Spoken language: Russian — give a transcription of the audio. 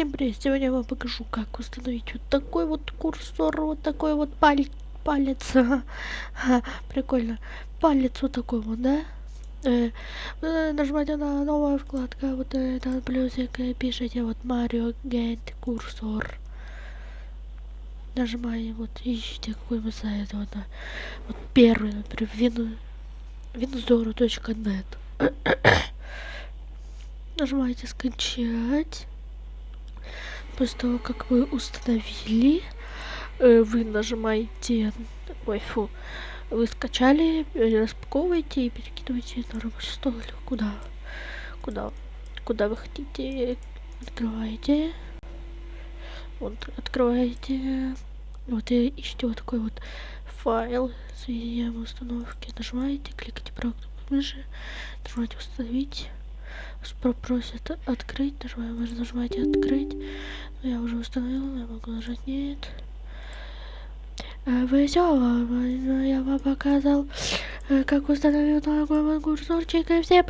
Всем привет! Сегодня я вам покажу, как установить вот такой вот курсор, вот такой вот палец, палец, прикольно, палец вот такой вот, да? Э, нажимаете на новая вкладка, вот этот плюсик, пишите вот Mario Get курсор. Нажимаете, вот, ищите какой вы сайт, вот, вот первый, например, вин, winzoro.net. Нажимаете скачать после того, как вы установили, э, вы нажимаете, ой, фу, вы скачали, распаковываете и перекидываете на рабочий стол или куда, куда, куда вы хотите, открываете, вот, открываете, вот и ищите вот такой вот файл с видео установки, нажимаете, кликайте кнопкой мыши, нажимаете установить, попросит открыть, нажимаем, вы нажимаете открыть, я уже установила, я могу нажать нет. Вы все, я вам показал, как установил новый курсорчик, и все